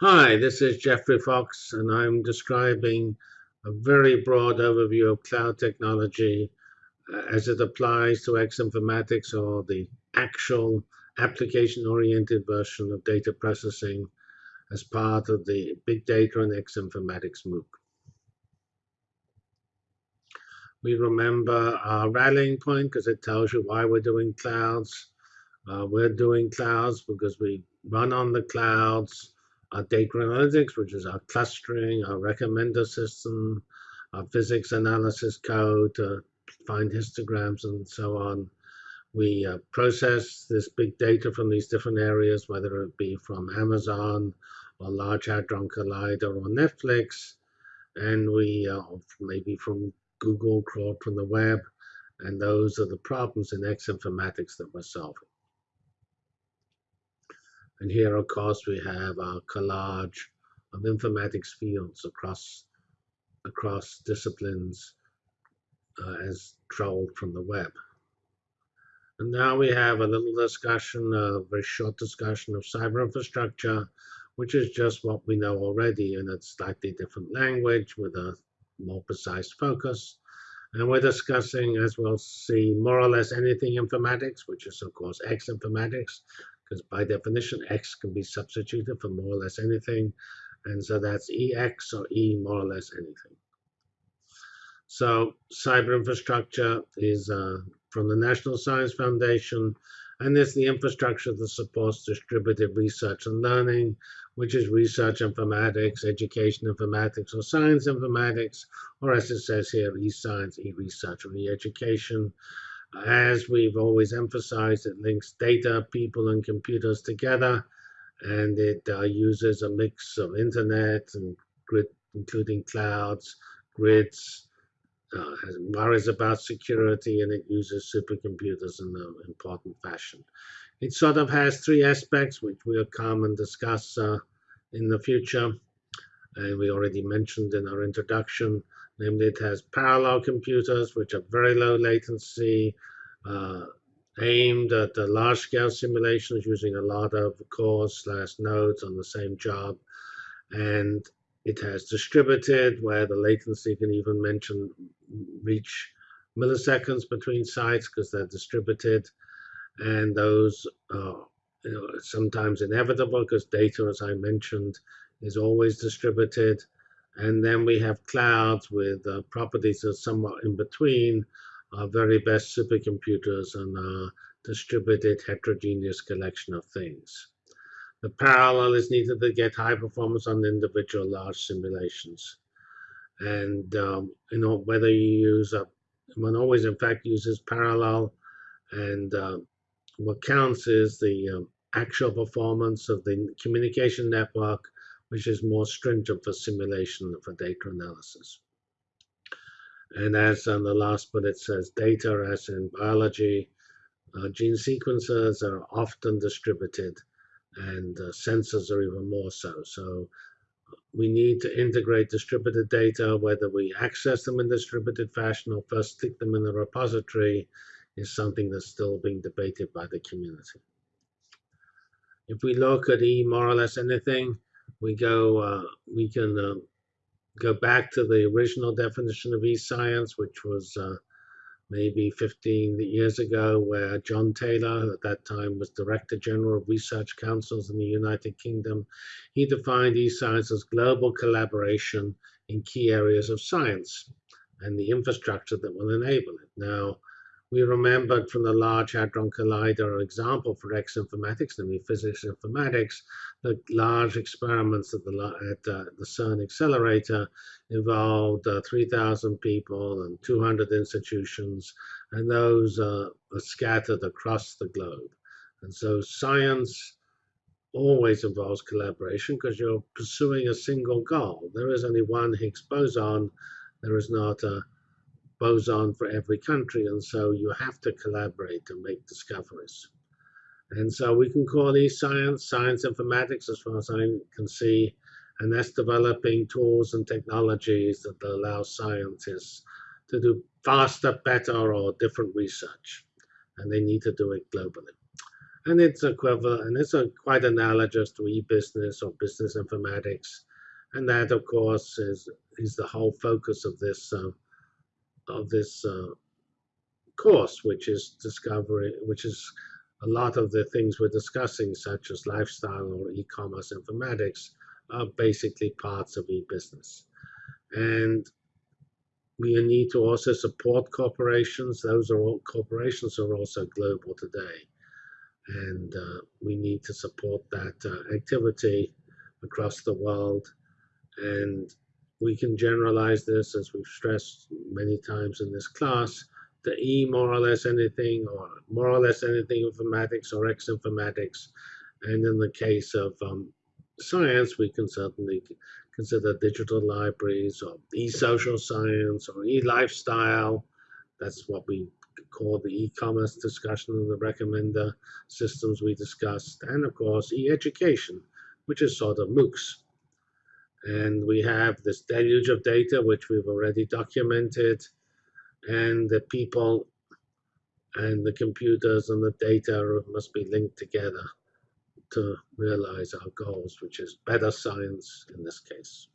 Hi, this is Geoffrey Fox, and I'm describing a very broad overview of cloud technology uh, as it applies to X informatics or the actual application oriented version of data processing as part of the Big Data and X Informatics MOOC. We remember our rallying point because it tells you why we're doing clouds. Uh, we're doing clouds because we run on the clouds our data analytics, which is our clustering, our recommender system, our physics analysis code to find histograms and so on. We uh, process this big data from these different areas, whether it be from Amazon or Large Hadron Collider or Netflix, and we uh, maybe from Google crawled from the web, and those are the problems in X informatics that we're solving. And here, of course, we have our collage of informatics fields across, across disciplines uh, as trolled from the web. And now we have a little discussion, a very short discussion of cyber infrastructure, which is just what we know already in a slightly different language with a more precise focus. And we're discussing, as we'll see, more or less anything informatics, which is, of course, X informatics, because by definition, X can be substituted for more or less anything. And so that's EX or E more or less anything. So cyber infrastructure is uh, from the National Science Foundation, and it's the infrastructure that supports distributed research and learning, which is research informatics, education informatics, or science informatics, or as it says here, e-science, e-research, or e-education. As we've always emphasized, it links data, people, and computers together, and it uh, uses a mix of internet and grid, including clouds, grids, uh, worries about security, and it uses supercomputers in an important fashion. It sort of has three aspects, which we'll come and discuss uh, in the future. And we already mentioned in our introduction Namely, it has parallel computers, which are very low latency, uh, aimed at the large-scale simulations using a lot of cores slash nodes on the same job. And it has distributed, where the latency can even mention reach milliseconds between sites because they're distributed. And those are you know, sometimes inevitable because data, as I mentioned, is always distributed. And then we have clouds with uh, properties that are somewhat in between our very best supercomputers and a distributed heterogeneous collection of things. The parallel is needed to get high performance on individual large simulations. And um, you know whether you use a one always in fact uses parallel and uh, what counts is the um, actual performance of the communication network which is more stringent for simulation for data analysis. And as on the last bullet says, data as in biology, uh, gene sequences are often distributed and uh, sensors are even more so. So we need to integrate distributed data, whether we access them in distributed fashion or first stick them in a repository is something that's still being debated by the community. If we look at E more or less anything, we go, uh, we can uh, go back to the original definition of e-science, which was uh, maybe 15 years ago, where John Taylor, who at that time was Director General of Research Councils in the United Kingdom, he defined e-science as global collaboration in key areas of science and the infrastructure that will enable it. Now, we remembered from the Large Hadron Collider example for X informatics, namely physics informatics, the large experiments at the, at, uh, the CERN accelerator involved uh, 3,000 people and 200 institutions, and those uh, are scattered across the globe. And so science always involves collaboration because you're pursuing a single goal. There is only one Higgs boson. There is not a boson for every country, and so you have to collaborate to make discoveries. And so we can call these science, science informatics, as far as I can see, and that's developing tools and technologies that allow scientists to do faster, better, or different research. And they need to do it globally. and it's equivalent, and it's a, quite analogous to e-business or business informatics, and that, of course, is is the whole focus of this uh, of this uh, course, which is discovery, which is a lot of the things we're discussing, such as lifestyle or e-commerce informatics, are basically parts of e-business. And we need to also support corporations. Those are all corporations are also global today, and uh, we need to support that uh, activity across the world. And we can generalize this, as we've stressed many times in this class, to E more or less anything, or more or less anything informatics or X informatics. And in the case of um, science, we can certainly consider digital libraries or e-social science or e-lifestyle. That's what we call the e-commerce discussion and the recommender systems we discussed. And of course, e-education, which is sort of MOOCs. And we have this deluge of data, which we've already documented, and the people and the computers and the data must be linked together to realize our goals, which is better science in this case.